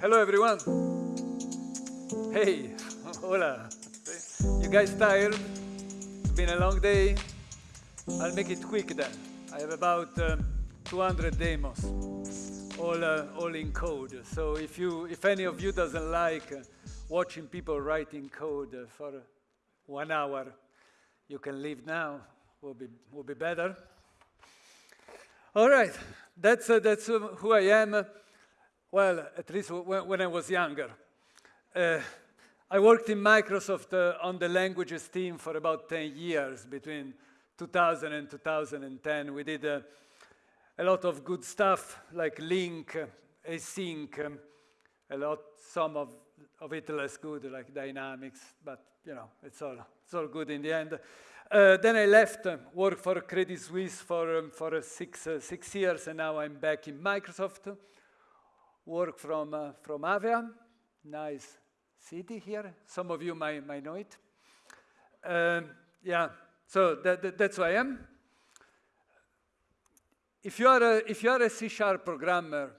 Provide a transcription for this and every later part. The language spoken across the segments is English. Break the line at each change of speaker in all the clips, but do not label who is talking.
hello everyone. Hey, hola. You guys tired? It's been a long day. I'll make it quick then. I have about um, 200 demos, all, uh, all in code. So if, you, if any of you doesn't like uh, watching people writing code uh, for one hour, you can leave now. Will be, will be better. All right, that's, uh, that's uh, who I am. Well, at least when, I was younger. Uh, I worked in Microsoft uh, on the languages team for about 10 years, between 2000 and 2010. We did uh, a lot of good stuff like LINQ, uh, async, um, a lot, some of, of it less good like Dynamics, but you know, it's all, it's all good in the end. Uh, then I left, uh, worked for Credit Suisse for, um, for six, uh, six years, and now I'm back in Microsoft work from, uh, from Avia. Nice city here. Some of you might, might know it. Um, yeah, so that, that, that's who I am. If you are a, if you are a C-sharp programmer,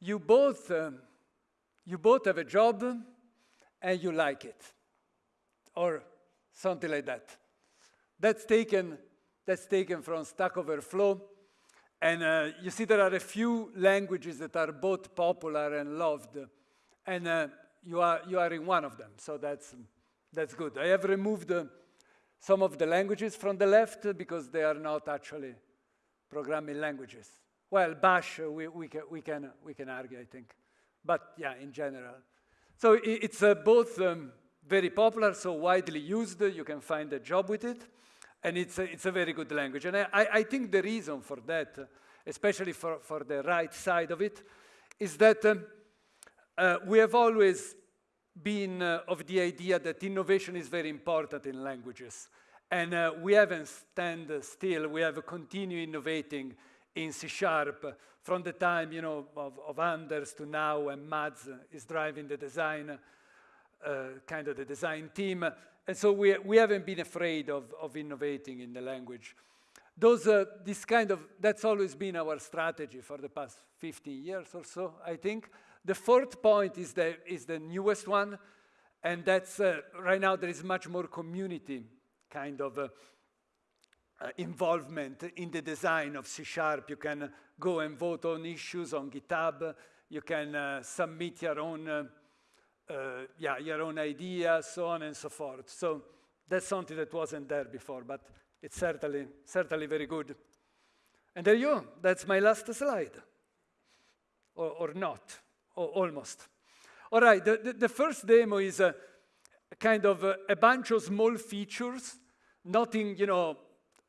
you both, um, you both have a job and you like it, or something like that. That's taken, that's taken from Stack Overflow. And uh, you see there are a few languages that are both popular and loved, and uh, you, are, you are in one of them, so that's, that's good. I have removed uh, some of the languages from the left because they are not actually programming languages. Well, Bash, uh, we, we, can, we, can, we can argue, I think. But yeah, in general. So it, it's uh, both um, very popular, so widely used. You can find a job with it and it's a, it's a very good language. And I, I think the reason for that, especially for, for the right side of it, is that um, uh, we have always been uh, of the idea that innovation is very important in languages. And uh, we haven't stand still, we have continued innovating in C Sharp from the time you know, of, of Anders to now, and Mads is driving the design, uh, kind of the design team. And so we, we haven't been afraid of, of innovating in the language. Those, uh, this kind of, that's always been our strategy for the past 15 years or so, I think. The fourth point is the, is the newest one, and that's, uh, right now there is much more community kind of uh, uh involvement in the design of C Sharp. You can go and vote on issues on GitHub. You can uh, submit your own uh, yeah, your own ideas, so on and so forth. So that's something that wasn't there before, but it's certainly, certainly very good. And there you go. That's my last slide. Or, or not, or almost. All right, the, the, the first demo is a, a kind of a, a, bunch of small features, nothing, you know,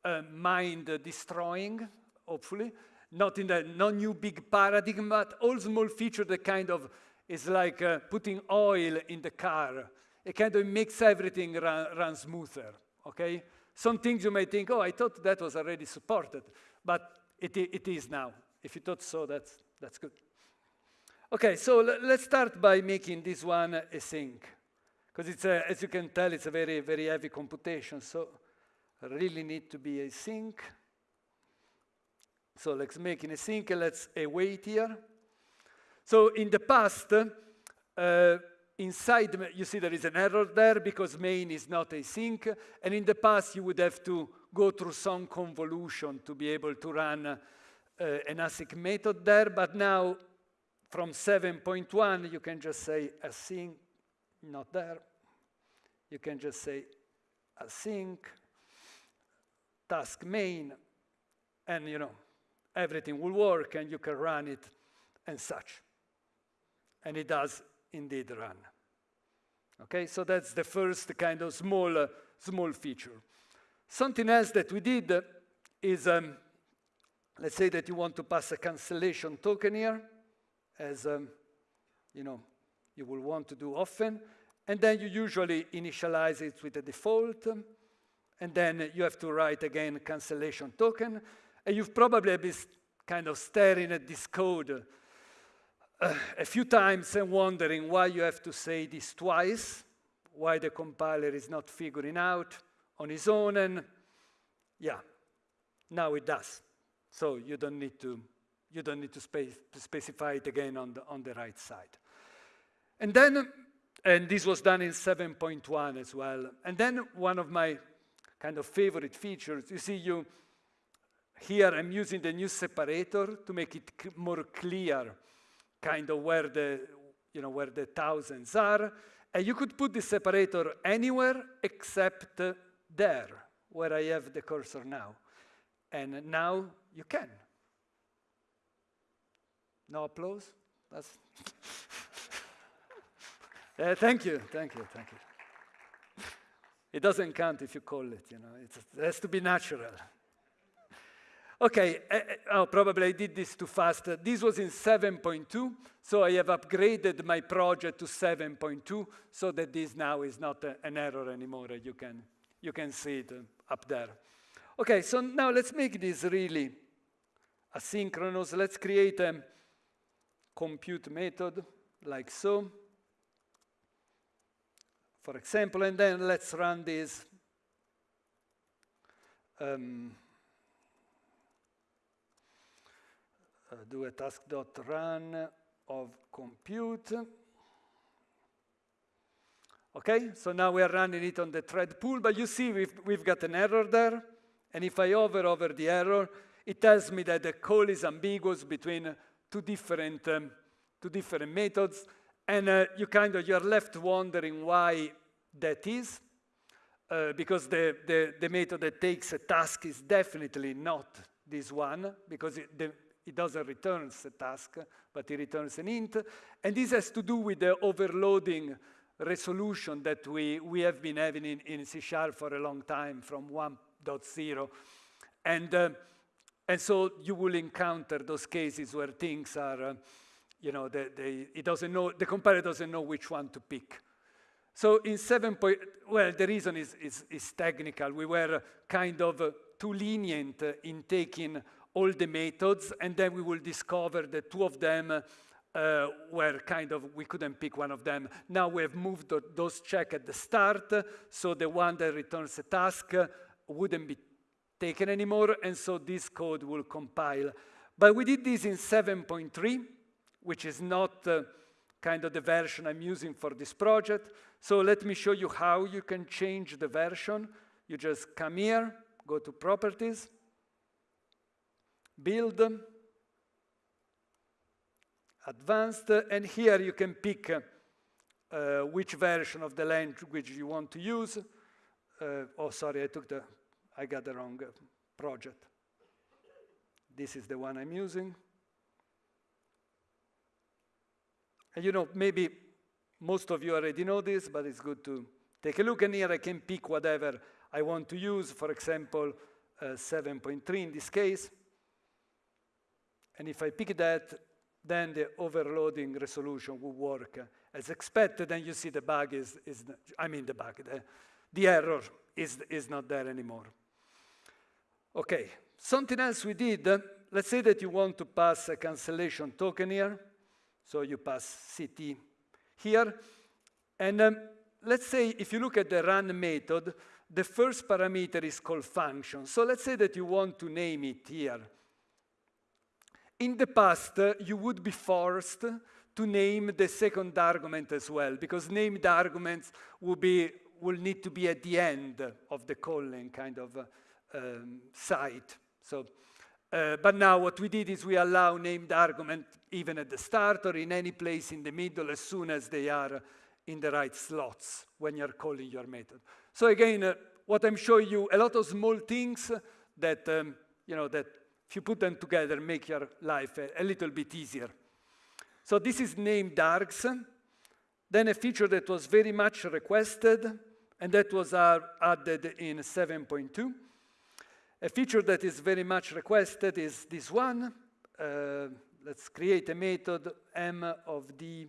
uh, mind-destroying, hopefully, not in the no new big paradigm, but all small features that kind of is like uh, putting oil in the car. It kind of makes everything run, run smoother, okay? Some things you may think, oh, I thought that was already supported, but it, it is now. If you thought so, that's, that's good. Okay, so let's start by making this one async, because it's a, as you can tell, it's a very, very heavy computation, so I really need to be async. So let's make it async, let's await here. So in the past, uh, inside, you see there is an error there because main is not async. And in the past, you would have to go through some convolution to be able to run uh, an async method there. But now, from 7.1, you can just say async, not there. You can just say async, task main, and you know, everything will work and you can run it and such and it does indeed run. Okay, so that's the first kind of small, uh, small feature. Something else that we did is, um, let's say that you want to pass a cancellation token here, as um, you know, you will want to do often, and then you usually initialize it with a default, and then you have to write again cancellation token, and you've probably been kind of staring at this code a few times and wondering why you have to say this twice, why the compiler is not figuring out on his own, and yeah, now it does. So you don't need to, you don't need to, to specify it again on the, on the right side. And then, and this was done in 7.1 as well. And then one of my kind of favorite features, you see you, here I'm using the new separator to make it more clear, kind of where the, you know, where the thousands are. And you could put the separator anywhere except there, where I have the cursor now. And now you can. No applause? That's uh, thank you, thank you, thank you. It doesn't count if you call it, you know, it has to be natural. Okay, uh, oh, probably I did this too fast. This was in 7.2, so I have upgraded my project to 7.2 so that this now is not a, an error anymore. You can, you can see it up there. Okay, so now let's make this really asynchronous. Let's create a compute method like so. For example, and then let's run this um, uh, do a task.run of compute. Okay, so now we are running it on the thread pool, but you see we've, we've got an error there. And if I hover over the error, it tells me that the call is ambiguous between two different, um, two different methods. And uh, you kind of, you're left wondering why that is. Uh, because the, the, the, method that takes a task is definitely not this one, because it, the, it doesn't return a task, but it returns an int. And this has to do with the overloading resolution that we, we have been having in, in C Sharp for a long time from 1.0. And, uh, and so you will encounter those cases where things are, uh, you know, it doesn't know, the compiler doesn't know which one to pick. So in 7. Point, well, the reason is, is, is technical. We were kind of uh, too lenient in taking all the methods, and then we will discover that two of them uh, were kind of, we couldn't pick one of them. Now we have moved those check at the start, so the one that returns a task wouldn't be taken anymore, and so this code will compile. But we did this in 7.3, which is not uh, kind of the version I'm using for this project. So let me show you how you can change the version. You just come here, go to Properties, Build, Advanced, and here you can pick uh, which version of the language you want to use. Uh, oh, sorry, I took the, I got the wrong uh, project. This is the one I'm using. And you know, maybe most of you already know this, but it's good to take a look. And here I can pick whatever I want to use, for example, uh, 7.3 in this case. And if I pick that, then the overloading resolution will work as expected, and you see the bug is, is I mean the bug, the, the error is, is not there anymore. Okay, something else we did, let's say that you want to pass a cancellation token here, so you pass CT here. And um, let's say if you look at the run method, the first parameter is called function. So let's say that you want to name it here. In the past, you would be forced to name the second argument as well, because named arguments will, be, will need to be at the end of the calling kind of um, site. So, uh, but now what we did is we allow named argument even at the start or in any place in the middle as soon as they are in the right slots when you're calling your method. So again, uh, what I'm showing you, a lot of small things that, um, you know, that if you put them together, make your life a, a little bit easier. So this is named args. Then a feature that was very much requested, and that was added in 7.2. A feature that is very much requested is this one. Uh, let's create a method m of d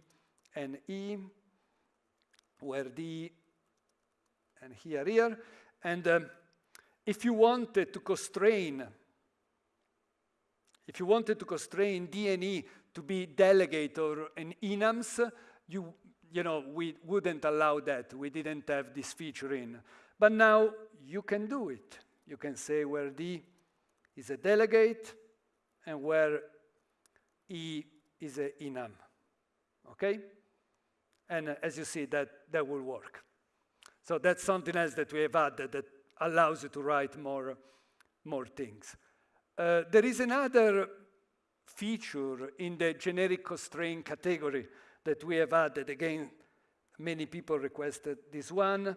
and e, where d and here, here. And um, if you wanted to constrain if you wanted to constrain DNE to be delegate or an enums, you, you know, we wouldn't allow that. We didn't have this feature in. But now you can do it. You can say where D is a delegate and where E is an enum, okay? And uh, as you see, that, that will work. So that's something else that we have added that allows you to write more, more things. Uh, there is another feature in the generic constraint category that we have added. Again, many people requested this one.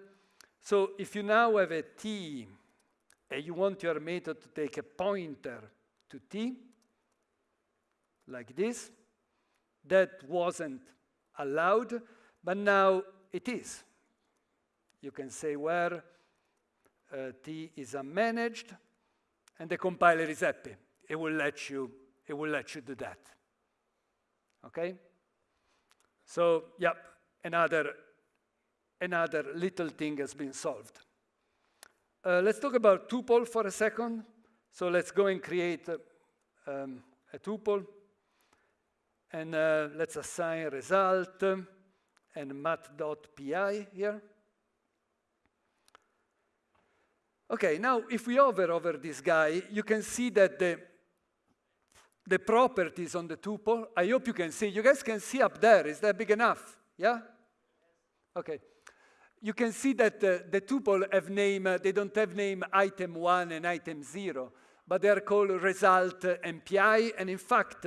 So if you now have a t and you want your method to take a pointer to t, like this, that wasn't allowed, but now it is. You can say where uh, t is unmanaged, and the compiler is happy. It will let you, it will let you do that. Okay? So, yep, another, another little thing has been solved. Uh, let's talk about tuple for a second. So let's go and create uh, um, a tuple. And uh, let's assign result and Math.PI here. Okay, now if we hover over this guy, you can see that the, the properties on the tuple, I hope you can see, you guys can see up there, is that big enough? Yeah? Okay. You can see that uh, the tuple have name, uh, they don't have name item one and item zero, but they are called result and PI, and in fact,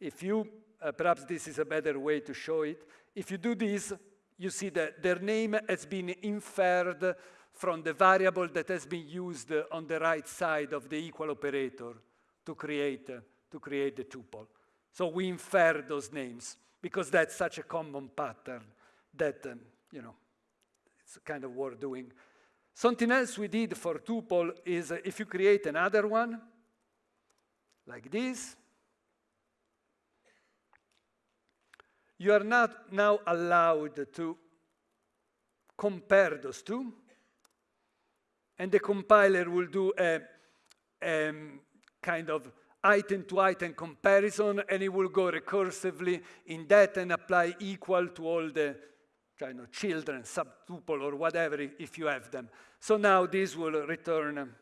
if you, uh, perhaps this is a better way to show it, if you do this, you see that their name has been inferred from the variable that has been used on the right side of the equal operator to create, to create the tuple. So we infer those names because that's such a common pattern that, um, you know, it's kind of worth doing. Something else we did for tuple is uh, if you create another one, like this, you are not now allowed to compare those two and the compiler will do a, a kind of item-to-item comparison, and it will go recursively in that and apply equal to all the you know, children, subtuple, or whatever, if you have them. So now this will return,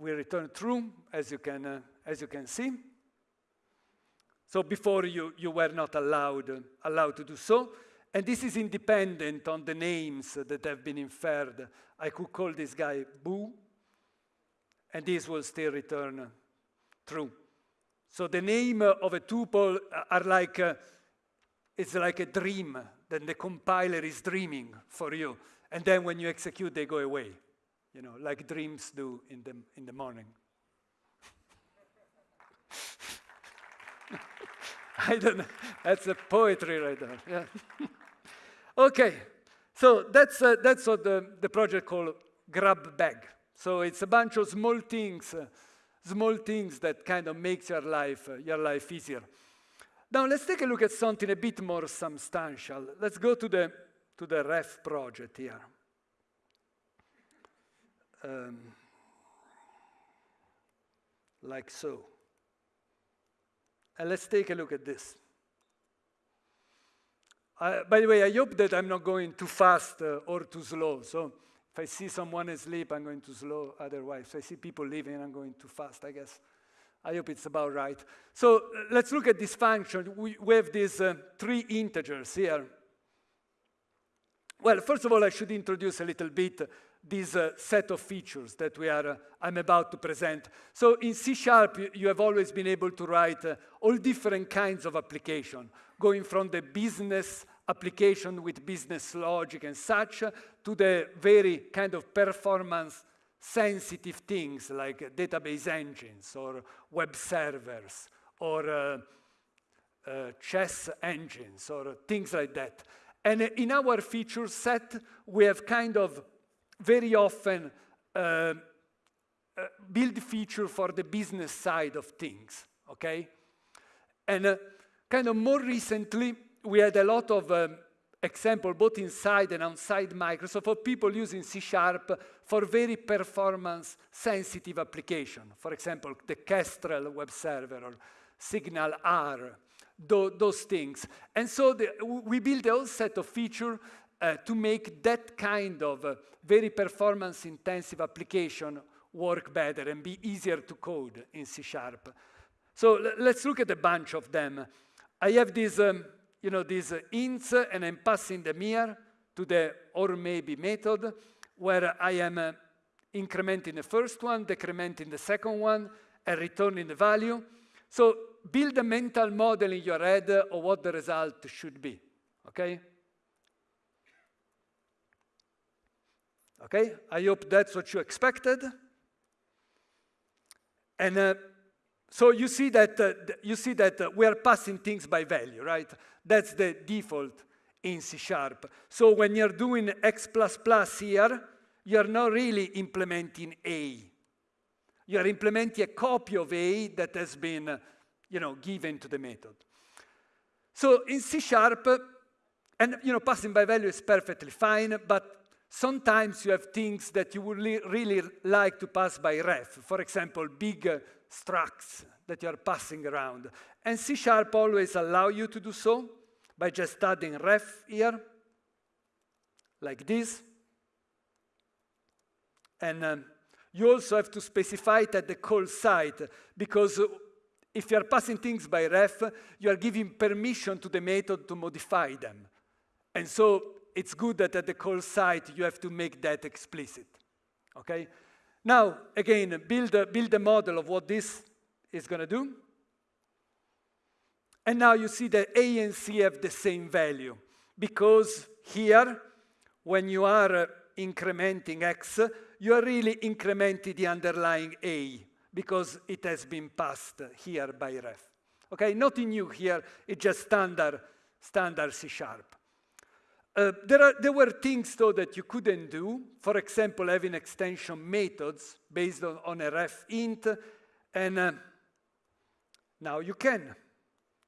will return true, as you can, uh, as you can see. So before you, you were not allowed, uh, allowed to do so. And this is independent on the names that have been inferred. I could call this guy Boo, and this will still return true. So the name of a tuple are like, a, it's like a dream. Then the compiler is dreaming for you. And then when you execute, they go away, you know, like dreams do in the, in the morning. I don't know. That's a poetry right there. Yeah. Okay, so that's, uh, that's what the, the project called Grab Bag. So it's a bunch of small things, uh, small things that kind of makes your life, uh, your life easier. Now let's take a look at something a bit more substantial. Let's go to the, to the ref project here. Um, like so. And let's take a look at this. Uh, by the way, I hope that I'm not going too fast uh, or too slow. So if I see someone asleep, I'm going too slow. Otherwise, if I see people leaving, I'm going too fast, I guess. I hope it's about right. So uh, let's look at this function. We, we have these uh, three integers here. Well, first of all, I should introduce a little bit this uh, set of features that we are, uh, I'm about to present. So in C Sharp, you, have always been able to write uh, all different kinds of application, going from the business application with business logic and such to the very kind of performance sensitive things like database engines or web servers or uh, uh, chess engines or things like that. And in our feature set, we have kind of very often uh, uh, build feature for the business side of things, okay? And uh, kind of more recently, we had a lot of um, example both inside and outside Microsoft of people using C Sharp for very performance sensitive application. For example, the Kestrel web server or Signal R, those things. And so the, we built a whole set of features uh, to make that kind of uh, very performance intensive application work better and be easier to code in C Sharp. So let's look at a bunch of them. I have these, um, you know, these uh, ints, and I'm passing them here to the or maybe method, where I am uh, incrementing the first one, decrementing the second one, and returning the value. So build a mental model in your head of what the result should be, okay? Okay, I hope that's what you expected. And uh, so you see that, uh, you see that uh, we are passing things by value, right? That's the default in C Sharp. So when you're doing X++ here, you're not really implementing A. You're implementing a copy of A that has been you know, given to the method. So in C Sharp, and you know, passing by value is perfectly fine, but sometimes you have things that you would really like to pass by ref. For example, big uh, structs that you are passing around. And C Sharp always allow you to do so by just adding ref here, like this. And um, you also have to specify it at the call site, because if you are passing things by ref, you are giving permission to the method to modify them. And so it's good that at the call site you have to make that explicit. Okay? Now, again, build a, build a model of what this is going to do. And now you see that A and C have the same value. Because here, when you are uh, incrementing X, you are really incrementing the underlying A because it has been passed here by ref. Okay, nothing new here, it's just standard, standard C sharp. Uh, there, are, there were things, though, that you couldn't do. For example, having extension methods based on, on a ref int, and uh, now you can.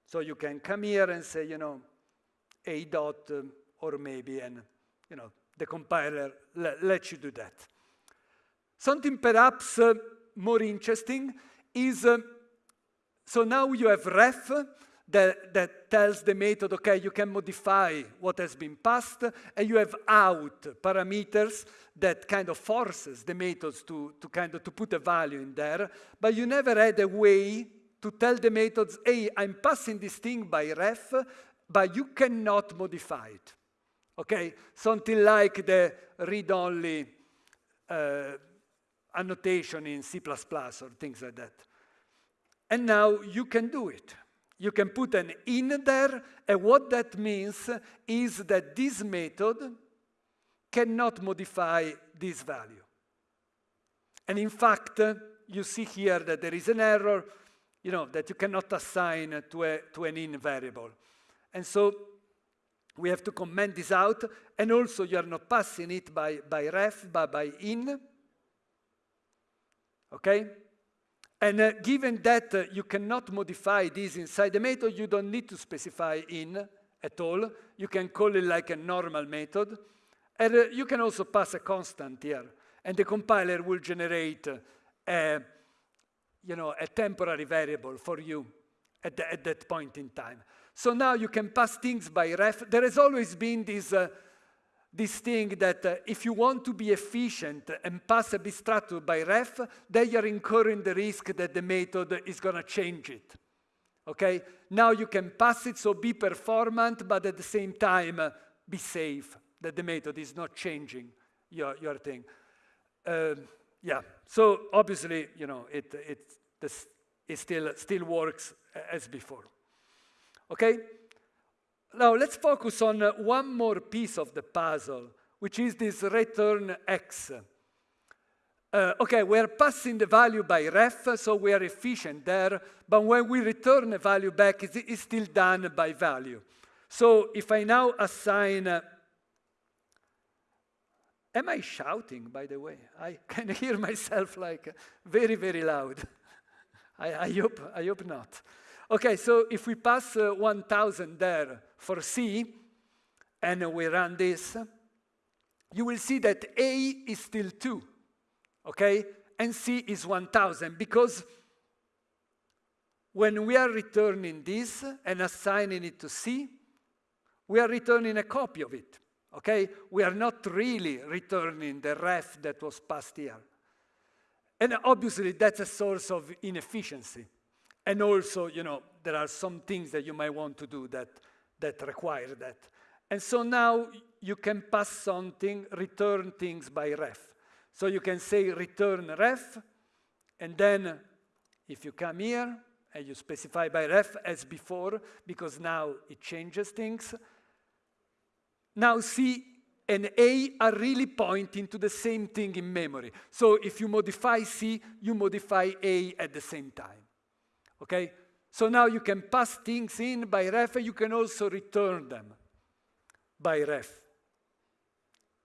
So you can come here and say, you know, a dot, uh, or maybe, and, you know, the compiler le lets you do that. Something perhaps uh, more interesting is, uh, so now you have ref, that, that tells the method, okay, you can modify what has been passed, and you have out parameters that kind of forces the methods to, to kind of to put a value in there, but you never had a way to tell the methods, hey, I'm passing this thing by ref, but you cannot modify it. Okay, something like the read-only uh, annotation in C++ or things like that. And now you can do it. You can put an in there, and what that means is that this method cannot modify this value. And in fact, you see here that there is an error, you know, that you cannot assign to, a, to an in variable. And so we have to comment this out, and also you are not passing it by, by ref, but by in. Okay? And uh, given that uh, you cannot modify this inside the method, you don't need to specify in at all. You can call it like a normal method. And uh, you can also pass a constant here. And the compiler will generate a, you know, a temporary variable for you at, the, at that point in time. So now you can pass things by ref. There has always been this uh, this thing that uh, if you want to be efficient and pass a structure by ref, then you're incurring the risk that the method is going to change it. Okay? Now you can pass it, so be performant, but at the same time, uh, be safe that the method is not changing your, your thing. Uh, yeah, so obviously, you know, it, it, it still, still works as before. Okay? Now let's focus on uh, one more piece of the puzzle, which is this return x. Uh, okay, we're passing the value by ref, so we are efficient there, but when we return a value back, it's, still done by value. So if I now assign, uh, am I shouting, by the way? I can hear myself like very, very loud. I, I, hope, I hope not. Okay, so if we pass uh, 1,000 there for C, and we run this, you will see that A is still 2, okay? And C is 1,000, because when we are returning this and assigning it to C, we are returning a copy of it, okay? We are not really returning the ref that was passed here. And obviously, that's a source of inefficiency and also, you know, there are some things that you might want to do that, that require that. And so now you can pass something, return things by ref. So you can say return ref, and then if you come here and you specify by ref as before, because now it changes things, now C and A are really pointing to the same thing in memory. So if you modify C, you modify A at the same time. Okay? So now you can pass things in by ref, you can also return them by ref,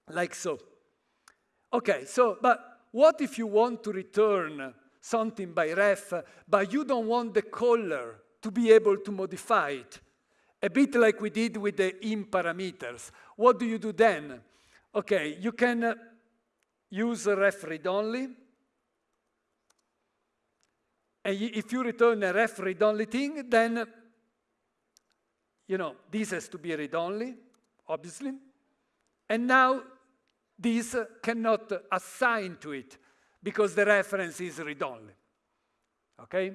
like so. Okay, so, but what if you want to return something by ref, but you don't want the caller to be able to modify it? A bit like we did with the in parameters. What do you do then? Okay, you can uh, use ref read only. And if you return a ref read only thing, then you know this has to be read only, obviously. And now this cannot assign to it because the reference is read only. Okay?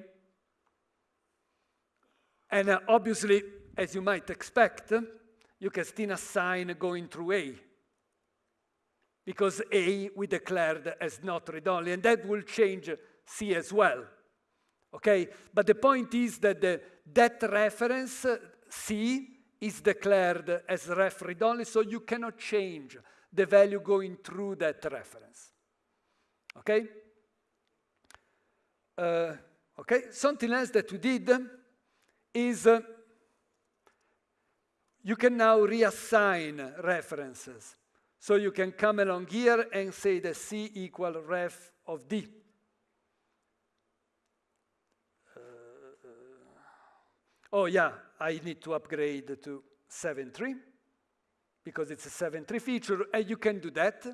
And uh, obviously, as you might expect, you can still assign going through A because A we declared as not read-only, and that will change C as well. Okay, but the point is that the, that reference C is declared as ref read-only, so you cannot change the value going through that reference. Okay? Uh, okay, something else that we did is uh, you can now reassign references. So you can come along here and say that C equal ref of D. oh yeah, I need to upgrade to 7.3 because it's a 7.3 feature, and you can do that.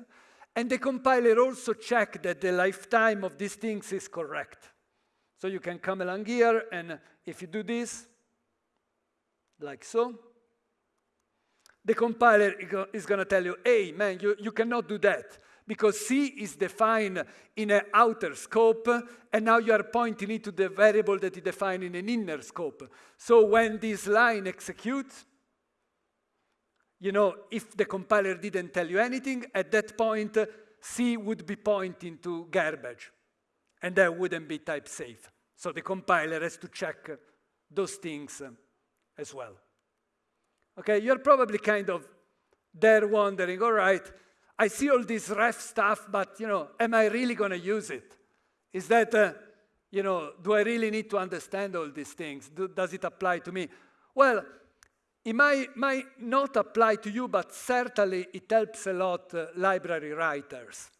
And the compiler also check that the lifetime of these things is correct. So you can come along here, and if you do this, like so, the compiler is going to tell you, hey, man, you, you cannot do that because C is defined in an outer scope, and now you are pointing it to the variable that is defined in an inner scope. So when this line executes, you know, if the compiler didn't tell you anything, at that point, C would be pointing to garbage, and that wouldn't be type safe. So the compiler has to check those things as well. Okay, you're probably kind of there wondering, all right, I see all this ref stuff, but you know, am I really going to use it? Is that, uh, you know, do I really need to understand all these things? Do, does it apply to me? Well, it might, might not apply to you, but certainly it helps a lot uh, library writers.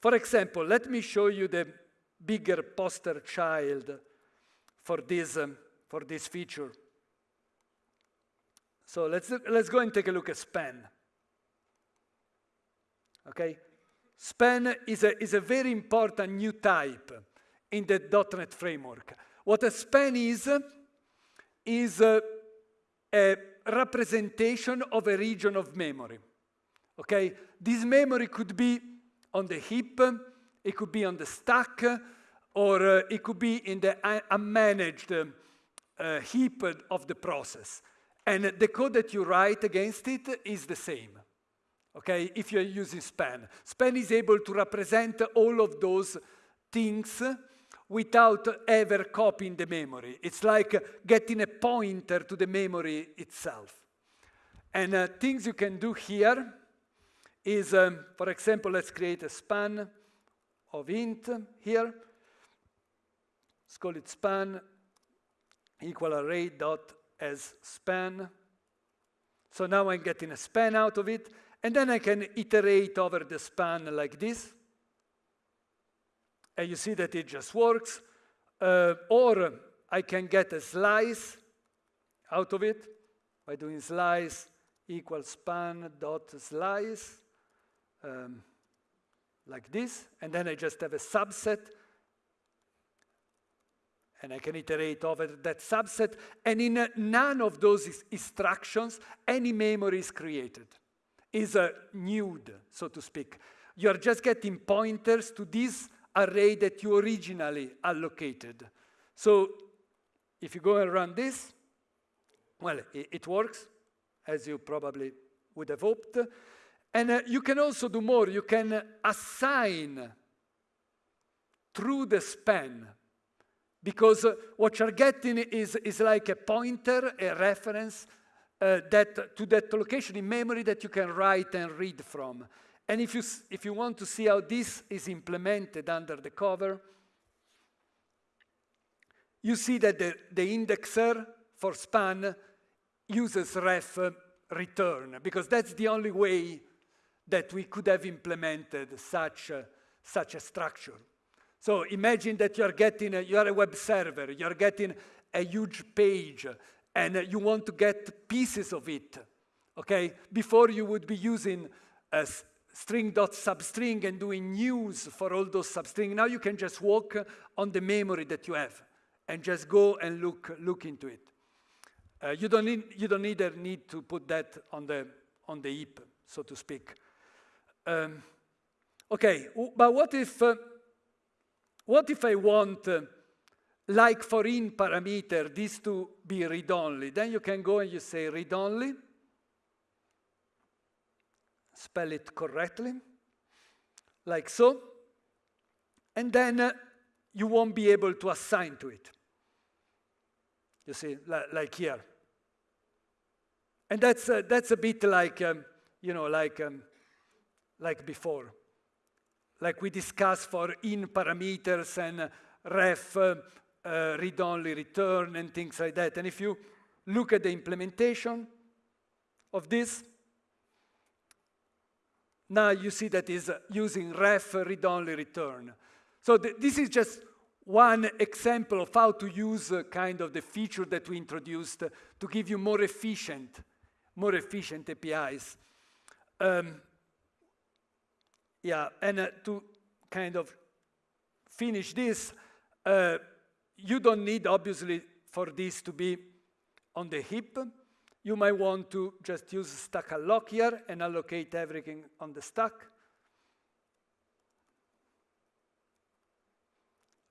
For example, let me show you the bigger poster child for this, um, for this feature. So let's, let's go and take a look at span. Okay? Span is a, is a very important new type in the .NET framework. What a span is, is a, a representation of a region of memory. Okay? This memory could be on the heap, it could be on the stack, or uh, it could be in the unmanaged uh, heap of the process. And the code that you write against it is the same, okay, if you're using span. Span is able to represent all of those things without ever copying the memory. It's like getting a pointer to the memory itself. And uh, things you can do here is, um, for example, let's create a span of int here. Let's call it span equal array dot as span. So now I'm getting a span out of it, and then I can iterate over the span like this. And you see that it just works. Uh, or I can get a slice out of it by doing slice equals span dot slice, um, like this. And then I just have a subset and I can iterate over that subset, and in none of those instructions, any memory is created. Is a nude, so to speak. You're just getting pointers to this array that you originally allocated. So if you go and run this, well, it, it works, as you probably would have hoped. And uh, you can also do more. You can assign through the span because uh, what you're getting is, is like a pointer, a reference uh, that, to that location in memory that you can write and read from. And if you, if you want to see how this is implemented under the cover, you see that the, the indexer for span uses ref return, because that's the only way that we could have implemented such a, such a structure. So imagine that you're getting, a, you're a web server, you're getting a huge page, and you want to get pieces of it, okay? Before you would be using a string.substring and doing news for all those substring. Now you can just walk on the memory that you have and just go and look, look into it. Uh, you, don't need, you don't either need to put that on the, on the heap, so to speak. Um, okay, but what if, uh, what if I want, uh, like for in parameter, this to be read-only? Then you can go and you say read-only, spell it correctly, like so, and then uh, you won't be able to assign to it. You see, like here. And that's, uh, that's a bit like, um, you know, like, um, like before. Like we discussed for in parameters and ref, uh, uh, read-only return and things like that. And if you look at the implementation of this, now you see that is using ref read-only return. So th this is just one example of how to use uh, kind of the feature that we introduced to give you more efficient more efficient APIs. Um, yeah, and uh, to kind of finish this, uh, you don't need, obviously, for this to be on the heap. You might want to just use stackalloc here and allocate everything on the stack.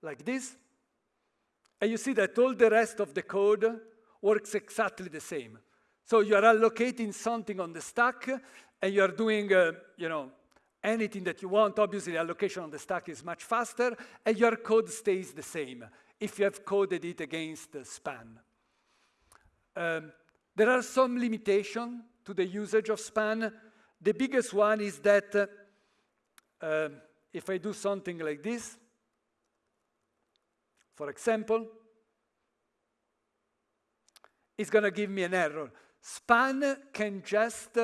Like this. And you see that all the rest of the code works exactly the same. So you are allocating something on the stack, and you are doing, uh, you know, anything that you want. Obviously, allocation on the stack is much faster, and your code stays the same if you have coded it against the span. Um, there are some limitations to the usage of span. The biggest one is that uh, uh, if I do something like this, for example, it's going to give me an error. Span can just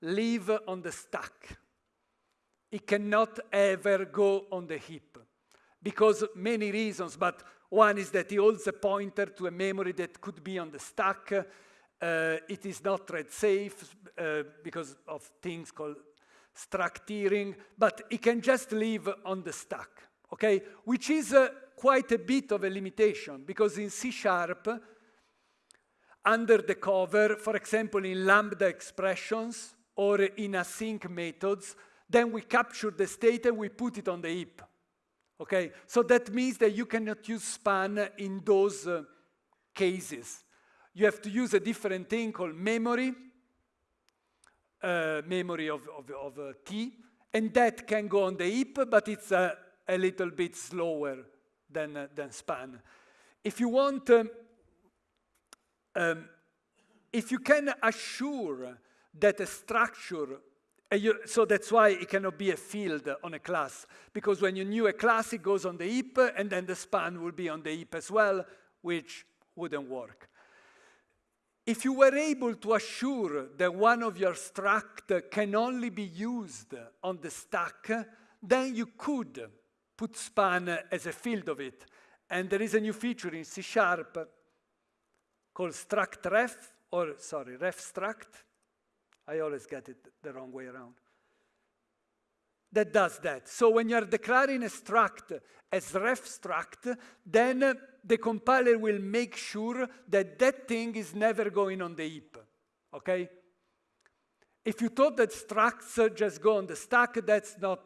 live on the stack. It cannot ever go on the heap because many reasons, but one is that it holds a pointer to a memory that could be on the stack. Uh, it is not thread safe uh, because of things called struct tearing, but it can just live on the stack, okay? Which is uh, quite a bit of a limitation because in C Sharp, under the cover, for example, in lambda expressions or in async methods, then we capture the state and we put it on the heap. Okay, so that means that you cannot use span in those uh, cases. You have to use a different thing called memory, uh, memory of, of, of uh, T, and that can go on the heap, but it's uh, a little bit slower than, uh, than span. If you want um, um, if you can assure that a structure, you, so that's why it cannot be a field on a class, because when you knew a class, it goes on the heap, and then the span will be on the heap as well, which wouldn't work. If you were able to assure that one of your struct can only be used on the stack, then you could put span as a field of it. And there is a new feature in C Sharp called struct ref, or sorry, ref struct. I always get it the wrong way around. That does that. So when you're declaring a struct as ref struct, then the compiler will make sure that that thing is never going on the heap, okay? If you thought that structs just go on the stack, that's not,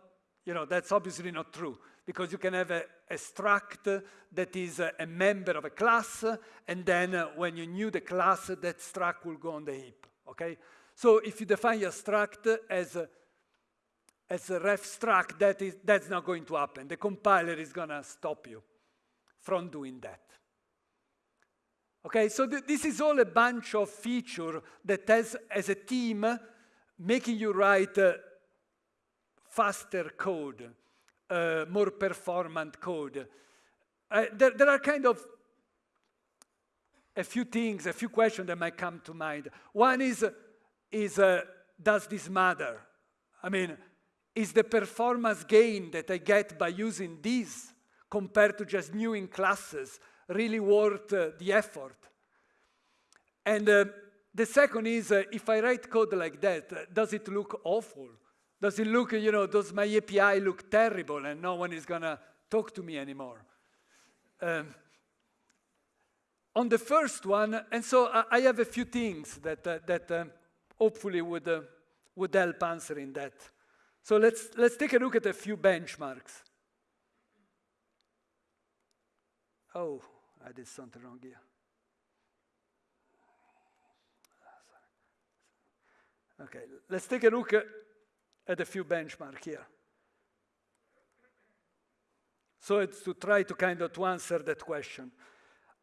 you know, that's obviously not true because you can have a, a struct that is a, a member of a class, and then when you new the class, that struct will go on the heap, okay? So if you define your struct as a, as a ref struct, that is, that's not going to happen. The compiler is gonna stop you from doing that. Okay, so th this is all a bunch of feature that has, as a team, making you write uh, faster code, uh, more performant code. Uh, there, there are kind of a few things, a few questions that might come to mind. One is, is uh, does this matter? I mean, is the performance gain that I get by using this compared to just new in classes really worth uh, the effort? And uh, the second is, uh, if I write code like that, uh, does it look awful? Does it look, you know, does my API look terrible and no one is going to talk to me anymore? Um, on the first one, and so I, I have a few things that, uh, that uh, hopefully would, uh, would help answering that. So let's, let's take a look at a few benchmarks. Oh, I did something wrong here. Okay, let's take a look at at a few benchmarks here. So it's to try to kind of to answer that question.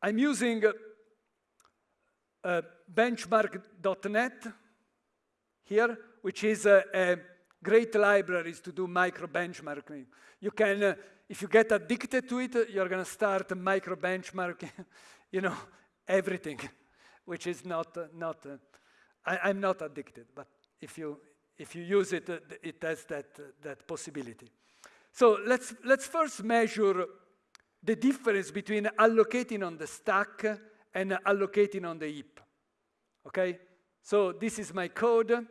I'm using uh, BenchmarkDotNet here, which is a, a, great libraries to do micro benchmarking. You can, uh, if you get addicted to it, you're going to start micro benchmarking, you know, everything, which is not, uh, not uh, I, am not addicted, but if you, if you use it, uh, it has that, uh, that possibility. So let's, let's first measure the difference between allocating on the stack and allocating on the heap. Okay? So this is my code.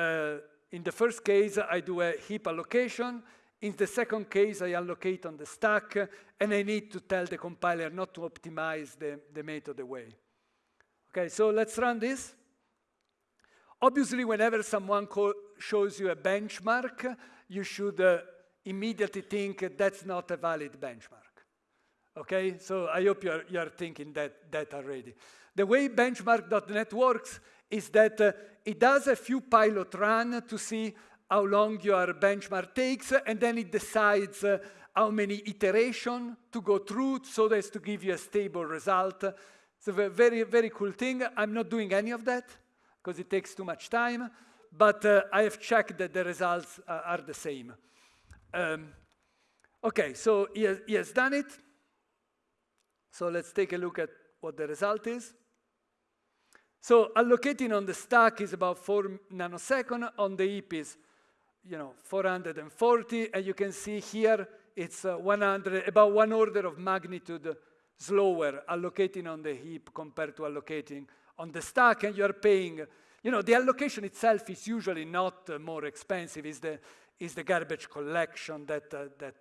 Uh, in the first case, I do a heap allocation. In the second case, I allocate on the stack, and I need to tell the compiler not to optimize the, the method away. Okay, so let's run this. Obviously, whenever someone shows you a benchmark, you should uh, immediately think that's not a valid benchmark. Okay, so I hope you're, you're thinking that, that already. The way BenchmarkDotNet works is that uh, it does a few pilot run to see how long your benchmark takes, and then it decides uh, how many iterations to go through so as to give you a stable result. It's a very, very cool thing. I'm not doing any of that because it takes too much time, but uh, I have checked that the results uh, are the same. Um, okay, so he has, he has done it. So let's take a look at what the result is. So allocating on the stack is about 4 nanosecond, on the heap is you know, 440, and you can see here it's uh, 100, about one order of magnitude slower allocating on the heap compared to allocating on the stack and you're paying, you know, the allocation itself is usually not uh, more expensive, it's the, it's the garbage collection that, uh, that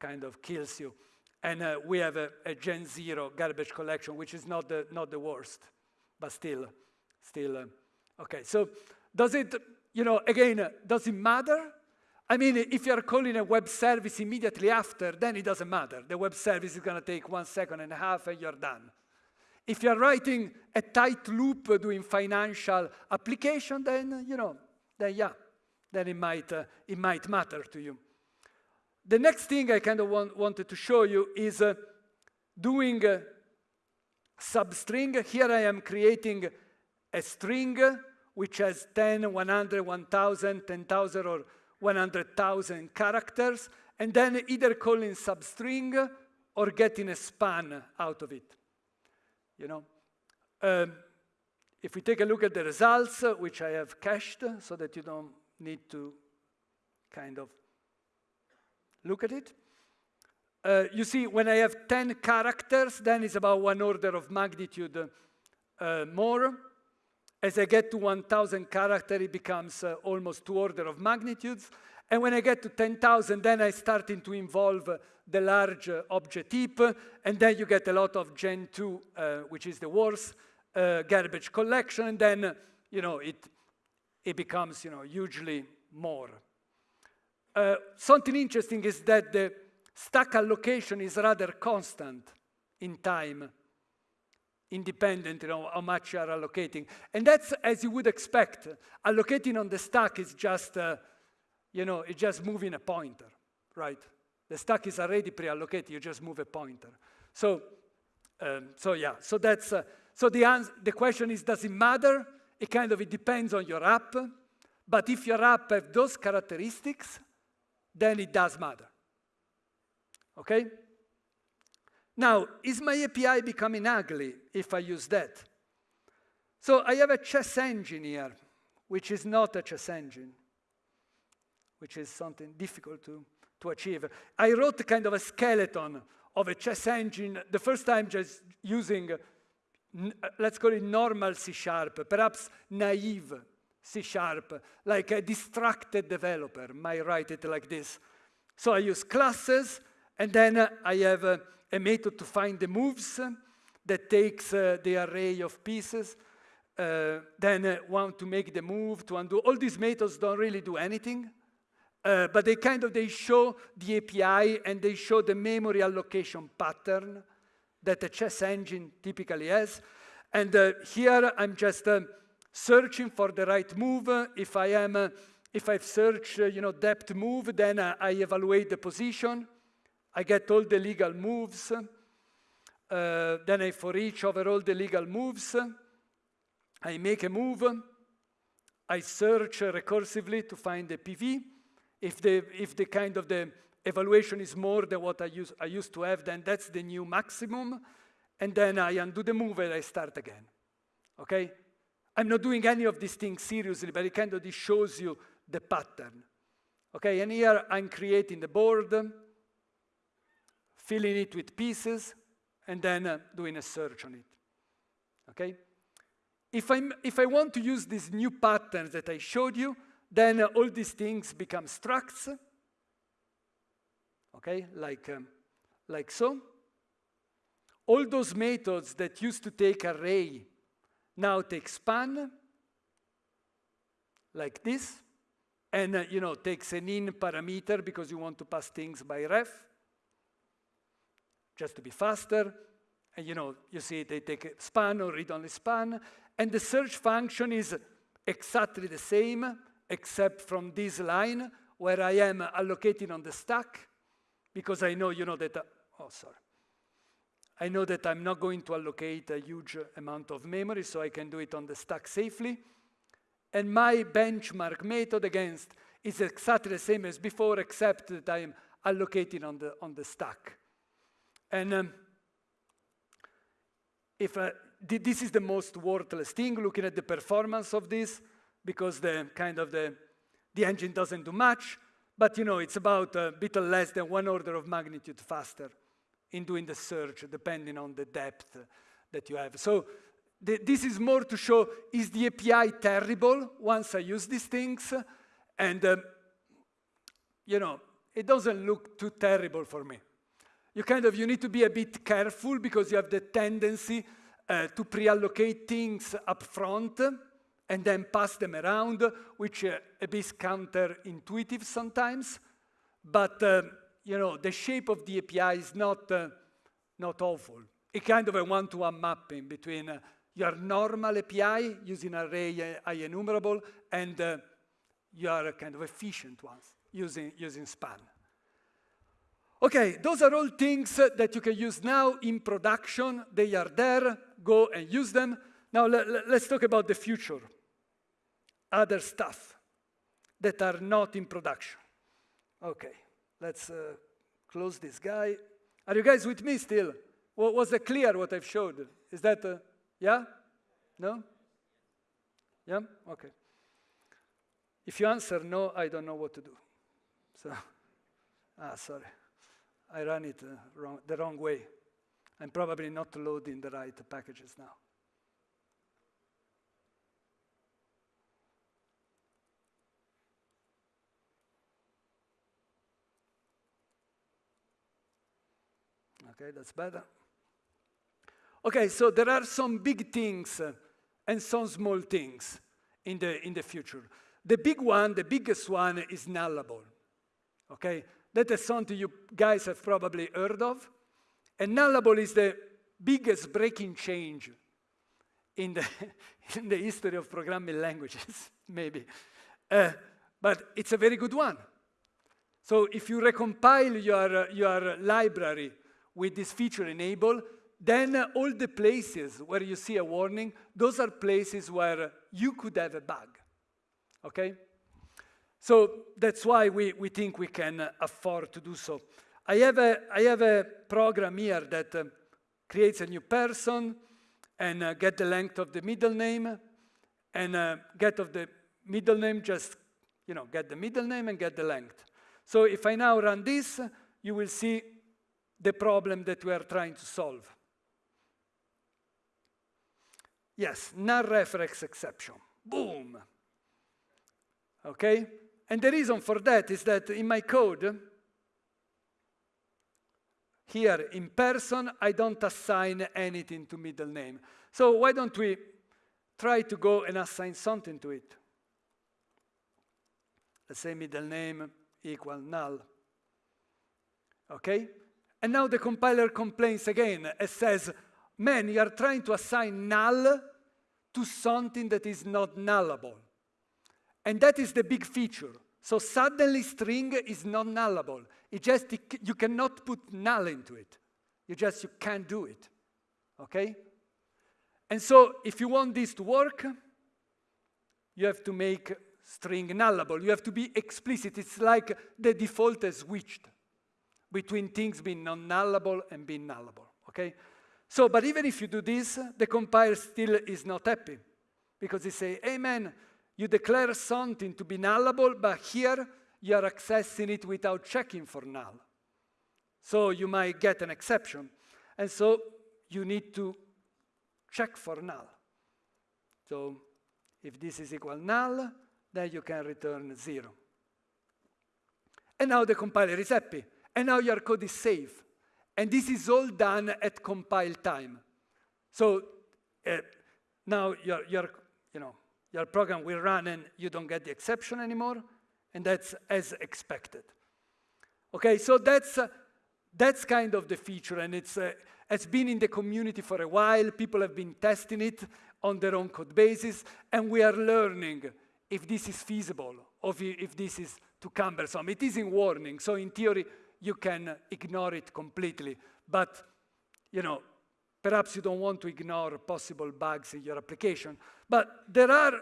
kind of kills you. And uh, we have a, a, Gen Zero garbage collection, which is not the, not the worst, but still, still, uh, okay. So does it, you know, again, uh, does it matter? I mean, if you're calling a web service immediately after, then it doesn't matter. The web service is going to take one second and a half and you're done. If you're writing a tight loop doing financial application, then, you know, then yeah, then it might, uh, it might matter to you. The next thing I kind of want, wanted to show you is uh, doing a substring. Here I am creating a string which has 10, 100, 1,000, 10,000, or 100,000 characters, and then either calling substring or getting a span out of it you know. Um, if we take a look at the results, uh, which I have cached so that you don't need to kind of look at it. Uh, you see, when I have 10 characters, then it's about one order of magnitude uh, more. As I get to 1,000 characters, it becomes uh, almost two order of magnitudes. And when I get to 10,000, then I starting to involve the large uh, object heap, and then you get a lot of Gen 2, uh, which is the worst uh, garbage collection, and then, you know, it, it becomes, you know, hugely more. Uh, something interesting is that the, Stack allocation is rather constant in time, independent, know, how much you are allocating. And that's as you would expect. Allocating on the stack is just, uh, you know, it's just moving a pointer, right? The stack is already pre-allocated, you just move a pointer. So, um, so yeah, so that's, uh, so the, answer, the question is, does it matter? It kind of, it depends on your app, but if your app have those characteristics, then it does matter. Okay? Now, is my API becoming ugly if I use that? So I have a chess engine here, which is not a chess engine, which is something difficult to, to achieve. I wrote kind of a skeleton of a chess engine, the first time just using, let's call it normal C sharp, perhaps naive C sharp, like a distracted developer might write it like this. So I use classes, and then I have a, a method to find the moves that takes uh, the array of pieces. Uh, then uh, want to make the move, to undo. All these methods don't really do anything, uh, but they kind of, they show the API and they show the memory allocation pattern that a chess engine typically has. And uh, here I'm just uh, searching for the right move. If I am, if I've searched, you know, depth move, then I evaluate the position. I get all the legal moves. Uh, then I for each over all the legal moves. I make a move. I search recursively to find the PV. If the, if the kind of the evaluation is more than what I, use, I used to have, then that's the new maximum. And then I undo the move and I start again. Okay? I'm not doing any of these things seriously, but it kind of this shows you the pattern. Okay, and here I'm creating the board filling it with pieces, and then uh, doing a search on it. Okay? If, I'm, if I want to use these new patterns that I showed you, then uh, all these things become structs, okay, like, um, like so. All those methods that used to take array now take span, like this, and uh, you know takes an in parameter because you want to pass things by ref just to be faster. And you know, you see they take a span or read-only span, and the search function is exactly the same, except from this line where I am allocating on the stack, because I know, you know, that, uh, oh, sorry. I know that I'm not going to allocate a huge amount of memory, so I can do it on the stack safely. And my benchmark method against is exactly the same as before, except that I'm allocating on the, on the stack. And um, if uh, this is the most worthless thing, looking at the performance of this, because the kind of the, the engine doesn't do much, but you know, it's about a bit less than one order of magnitude faster in doing the search, depending on the depth that you have. So this is more to show, is the API terrible once I use these things? And, um, you know, it doesn't look too terrible for me you kind of, you need to be a bit careful because you have the tendency uh, to pre-allocate things up front and then pass them around, which uh, a bit counterintuitive sometimes. But, uh, you know, the shape of the API is not, uh, not awful. It's kind of a one-to-one -one mapping between uh, your normal API using array uh, IEnumerable and your kind of efficient ones using, using span. Okay, those are all things that you can use now in production. They are there. Go and use them. Now let's talk about the future. Other stuff that are not in production. Okay, let's uh, close this guy. Are you guys with me still? was it clear what I've showed? Is that, uh, yeah? No? Yeah? Okay. If you answer no, I don't know what to do. So, ah, sorry. I ran it uh, wrong, the wrong way. I'm probably not loading the right packages now. Okay, that's better. Okay, so there are some big things uh, and some small things in the, in the future. The big one, the biggest one is nullable. Okay? That is something you guys have probably heard of. And nullable is the biggest breaking change in the, in the history of programming languages, maybe. Uh, but it's a very good one. So if you recompile your, your library with this feature enabled, then all the places where you see a warning, those are places where you could have a bug, okay? So that's why we, we think we can afford to do so. I have a, I have a program here that uh, creates a new person and uh, get the length of the middle name and uh, get of the middle name, just, you know, get the middle name and get the length. So if I now run this, you will see the problem that we are trying to solve. Yes, null reference exception. Boom. Okay? And the reason for that is that in my code, here in person, I don't assign anything to middle name. So why don't we try to go and assign something to it? Let's say middle name equal null. Okay? And now the compiler complains again and says, man, you are trying to assign null to something that is not nullable. And that is the big feature. So suddenly string is not nullable. It just, you cannot put null into it. You just, you can't do it. Okay? And so if you want this to work, you have to make string nullable. You have to be explicit. It's like the default has switched between things being non-nullable and being nullable, okay? So, but even if you do this, the compiler still is not happy because they say, hey man, you declare something to be nullable, but here you are accessing it without checking for null. So you might get an exception. And so you need to check for null. So if this is equal null, then you can return zero. And now the compiler is happy. And now your code is safe. And this is all done at compile time. So uh, now your, your, you know, your program will run and you don't get the exception anymore. And that's as expected. Okay, so that's, uh, that's kind of the feature. And it's, uh, it's been in the community for a while. People have been testing it on their own code basis. And we are learning if this is feasible or if this is too cumbersome. It is in warning, so in theory, you can ignore it completely. But, you know, perhaps you don't want to ignore possible bugs in your application. But there are,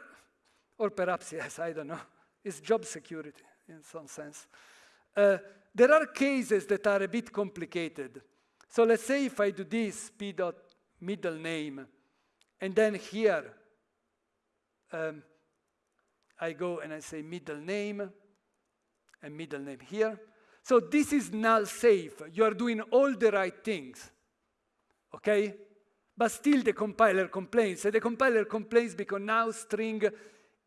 or perhaps, yes, I don't know, it's job security in some sense. Uh, there are cases that are a bit complicated. So let's say if I do this, p dot middle name, and then here, um, I go and I say middle name, and middle name here. So this is null safe. You are doing all the right things, okay? But still the compiler complains. And the compiler complains because now string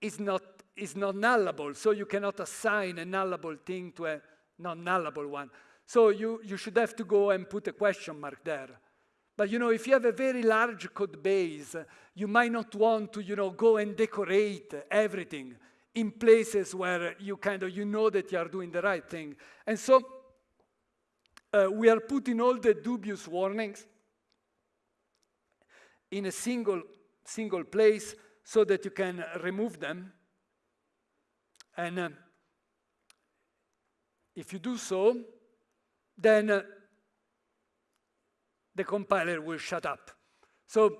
is not, is not nullable, so you cannot assign a nullable thing to a non-nullable one. So you, you should have to go and put a question mark there. But you know, if you have a very large code base, you might not want to, you know, go and decorate everything in places where you kind of, you know that you are doing the right thing. And so uh, we are putting all the dubious warnings in a single, single place so that you can remove them. And uh, if you do so, then uh, the compiler will shut up. So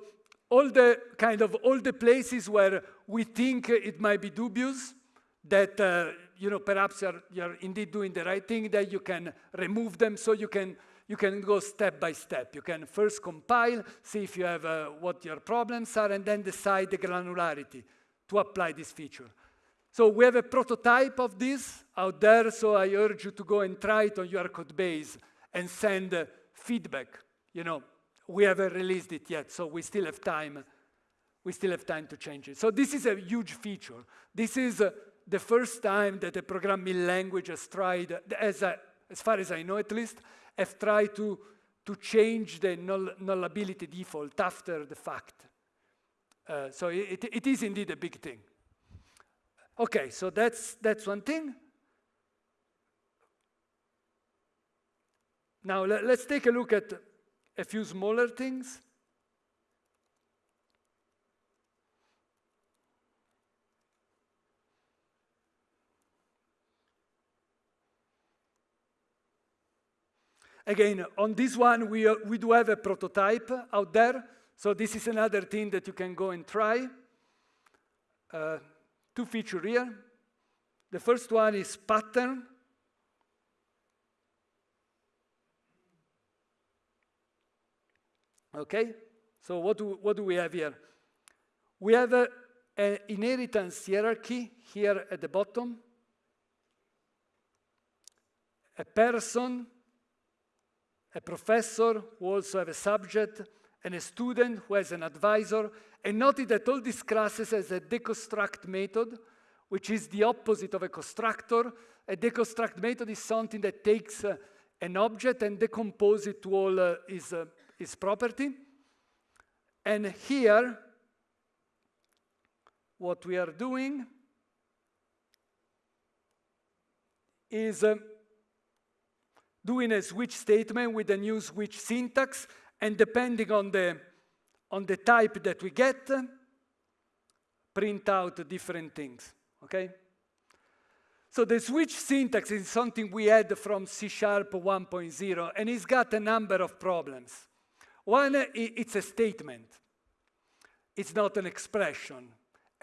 all the kind of all the places where we think it might be dubious, that uh, you know perhaps you're, you're indeed doing the right thing, that you can remove them so you can you can go step by step. You can first compile, see if you have uh, what your problems are, and then decide the granularity to apply this feature. So we have a prototype of this out there, so I urge you to go and try it on your code base and send uh, feedback you know, we haven't released it yet, so we still have time. We still have time to change it. So this is a huge feature. This is uh, the first time that a programming language has tried, as, a, as far as I know at least, have tried to, to change the null, nullability default after the fact. Uh, so it, it is indeed a big thing. Okay, so that's, that's one thing. Now let, us take a look at a few smaller things. Again, on this one, we, uh, we do have a prototype out there. So this is another thing that you can go and try. Uh, two feature here. The first one is pattern. Okay, so what do, what do we have here? We have an inheritance hierarchy here at the bottom. A person a professor who also have a subject, and a student who has an advisor. And noted that all these classes has a deconstruct method, which is the opposite of a constructor. A deconstruct method is something that takes uh, an object and decomposes it to all uh, its, uh, its property. And here, what we are doing is uh, doing a switch statement with a new switch syntax, and depending on the, on the type that we get, print out different things, okay? So the switch syntax is something we had from C Sharp 1.0, and it's got a number of problems. One, it's a statement. It's not an expression.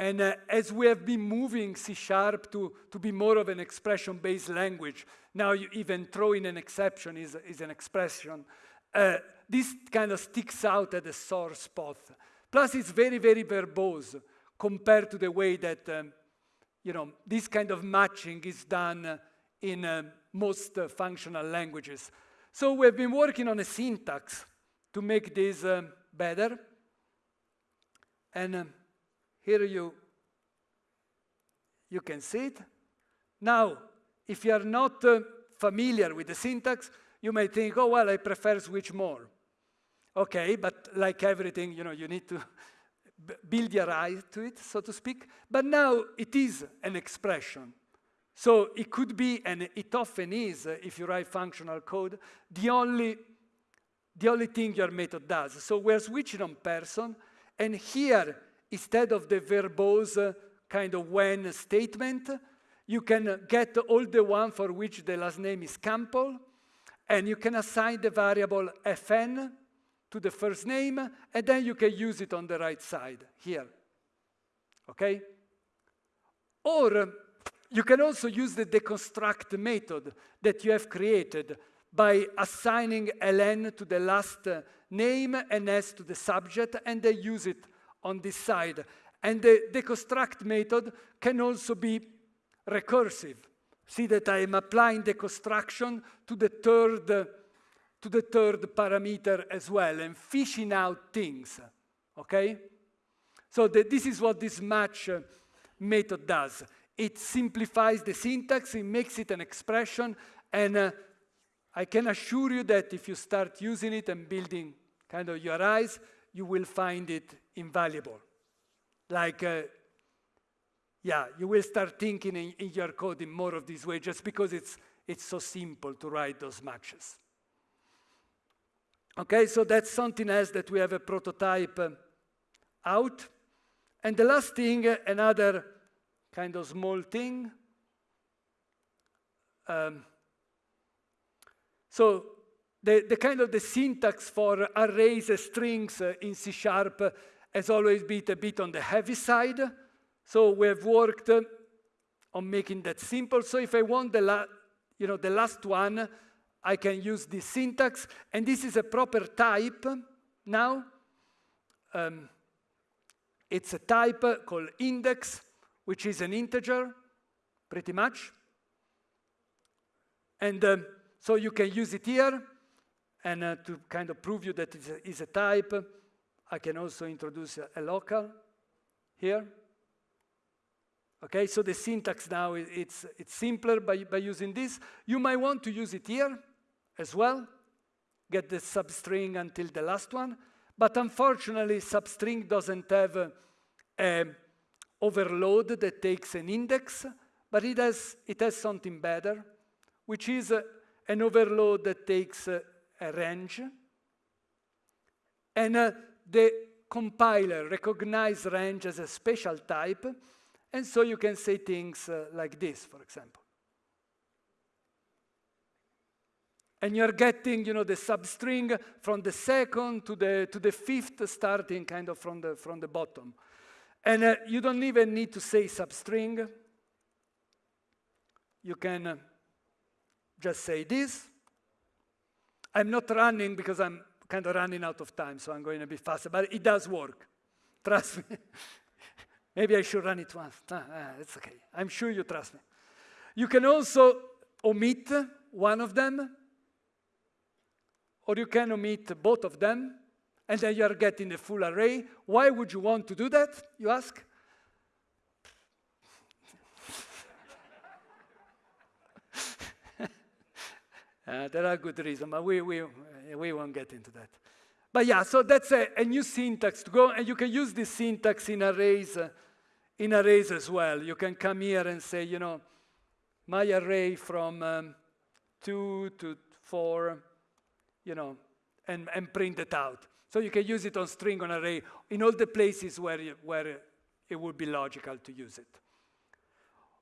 And uh, as we have been moving C Sharp to, to be more of an expression-based language, now you even throw in an exception is, is an expression, uh, this kind of sticks out at the sore spot. Plus, it's very, very verbose compared to the way that um, you know, this kind of matching is done in uh, most uh, functional languages. So we've been working on a syntax to make this uh, better. And um, here you, you can see it. Now, if you are not uh, familiar with the syntax, you may think, oh, well, I prefer switch more. Okay, but like everything, you know, you need to build your eye to it, so to speak. But now it is an expression. So it could be, and it often is, uh, if you write functional code, the only, the only thing your method does. So we're switching on person, and here instead of the verbose uh, kind of when statement, you can get all the one for which the last name is Campbell, and you can assign the variable fn to the first name, and then you can use it on the right side here. Okay? Or you can also use the deconstruct method that you have created by assigning ln to the last name and s to the subject, and then use it on this side. And the deconstruct method can also be recursive. See that I am applying deconstruction to the third, to the third parameter as well and fishing out things, okay? So the, this is what this match method does. It simplifies the syntax, it makes it an expression, and uh, I can assure you that if you start using it and building kind of your eyes, you will find it invaluable. Like, uh, yeah, you will start thinking in, in, your code in more of this way just because it's, it's so simple to write those matches. Okay, so that's something else that we have a prototype uh, out. And the last thing, uh, another kind of small thing. Um, so the, the kind of the syntax for arrays strings uh, in C Sharp has always been a bit on the heavy side. So we have worked on making that simple. So if I want the, you know, the last one, I can use this syntax. And this is a proper type now. Um, it's a type called index, which is an integer, pretty much. And um, so you can use it here. And uh, to kind of prove you that it is a type, I can also introduce a, a local here. Okay, so the syntax now, it's, it's simpler by, by using this. You might want to use it here as well, get the substring until the last one. But unfortunately, substring doesn't have a, a overload that takes an index, but it has, it has something better, which is a, an overload that takes a range, and uh, the compiler recognizes range as a special type, and so you can say things uh, like this, for example. And you're getting, you know, the substring from the second to the, to the fifth, starting kind of from the, from the bottom. And uh, you don't even need to say substring. You can uh, just say this. I'm not running because I'm kind of running out of time, so I'm going a bit faster, but it does work. Trust me. Maybe I should run it once. Ah, ah, it's okay. I'm sure you trust me. You can also omit one of them, or you can omit both of them, and then you are getting the full array. Why would you want to do that, you ask? Uh, there are good reasons, but we, we, we won't get into that. But yeah, so that's a, a, new syntax to go, and you can use this syntax in arrays, uh, in arrays as well. You can come here and say, you know, my array from um, two to four, you know, and, and print it out. So you can use it on string, on array, in all the places where, you, where it would be logical to use it.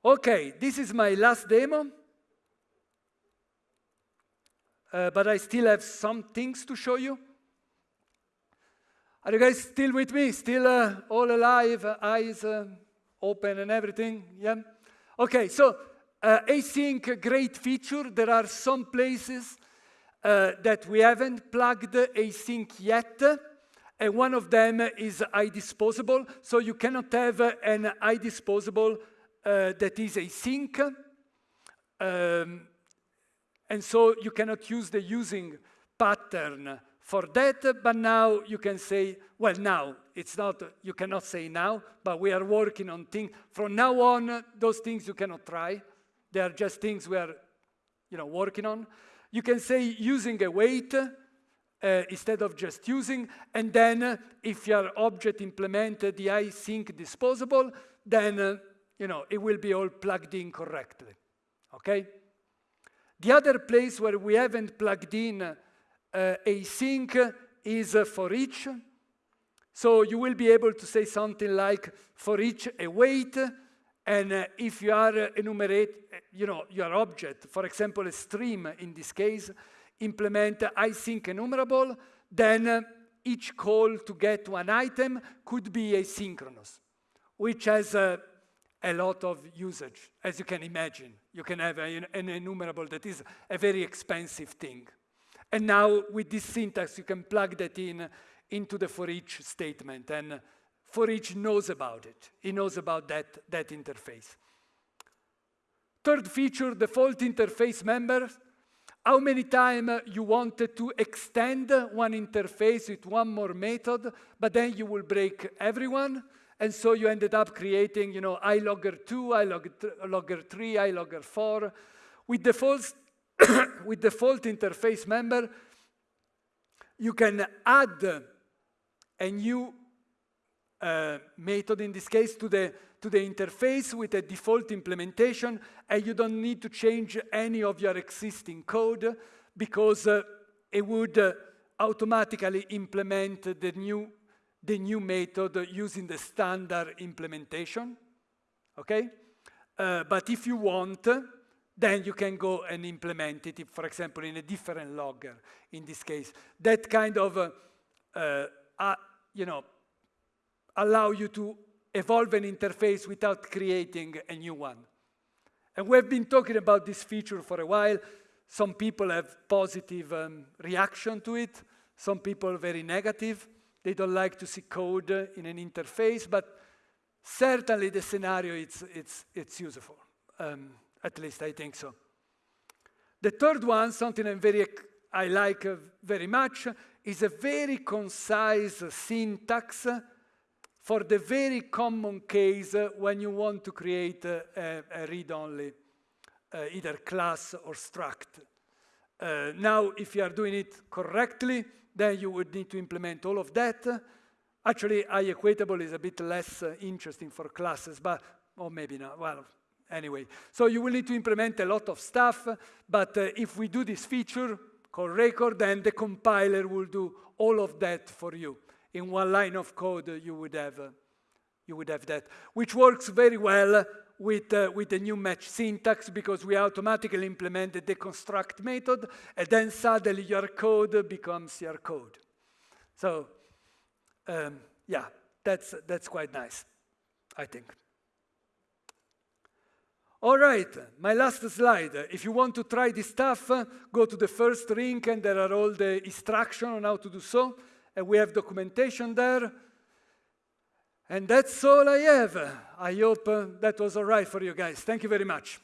Okay, this is my last demo. Uh, but I still have some things to show you. Are you guys still with me? Still uh, all alive, uh, eyes uh, open and everything? Yeah? Okay, so uh, async, great feature. There are some places uh, that we haven't plugged async yet. And one of them is IDisposable. So you cannot have an IDisposable uh, that is async. Um, and so you cannot use the using pattern for that, but now you can say, well, now, it's not, you cannot say now, but we are working on things. From now on, those things you cannot try. They are just things we are, you know, working on. You can say using await uh, instead of just using, and then uh, if your object implemented the async disposable, then, uh, you know, it will be all plugged in correctly, okay? The other place where we haven't plugged in uh, async is uh, for each. So you will be able to say something like for each a await, and uh, if you are uh, enumerate, you know, your object, for example, a stream in this case, implement async enumerable, then uh, each call to get one item could be asynchronous, which has a lot of usage, as you can imagine. You can have a, an enumerable that is a very expensive thing. And now with this syntax, you can plug that in into the for each statement. And for each knows about it. He knows about that, that interface. Third feature, default interface members. How many times you wanted to extend one interface with one more method, but then you will break everyone. And so you ended up creating, you know, ILogger 2, ILogger 3, ILogger 4. With default with default interface member, you can add a new uh, method, in this case, to the, to the interface with a default implementation, and you don't need to change any of your existing code because uh, it would uh, automatically implement the new, the new method using the standard implementation, okay? Uh, but if you want, then you can go and implement it, if, for example, in a different logger, in this case. That kind of, uh, uh, uh, you know, allow you to evolve an interface without creating a new one. And we've been talking about this feature for a while. Some people have positive um, reaction to it. Some people very negative. They don't like to see code in an interface, but certainly the scenario, it's, it's, it's useful. Um, at least I think so. The third one, something I'm very, I like uh, very much, is a very concise syntax for the very common case when you want to create a, a read-only, uh, either class or struct. Uh, now, if you are doing it correctly, then you would need to implement all of that. Actually, IEquatable is a bit less uh, interesting for classes, but, or maybe not, well, anyway. So you will need to implement a lot of stuff, but uh, if we do this feature, called record, and the compiler will do all of that for you. In one line of code, you would have, uh, you would have that, which works very well with, uh, with the new match syntax because we automatically implemented the construct method, and then suddenly your code becomes your code. So, um, yeah, that's, that's quite nice, I think. All right, my last slide. If you want to try this stuff, go to the first link and there are all the instructions on how to do so. And we have documentation there. And that's all I have. I hope uh, that was all right for you guys. Thank you very much.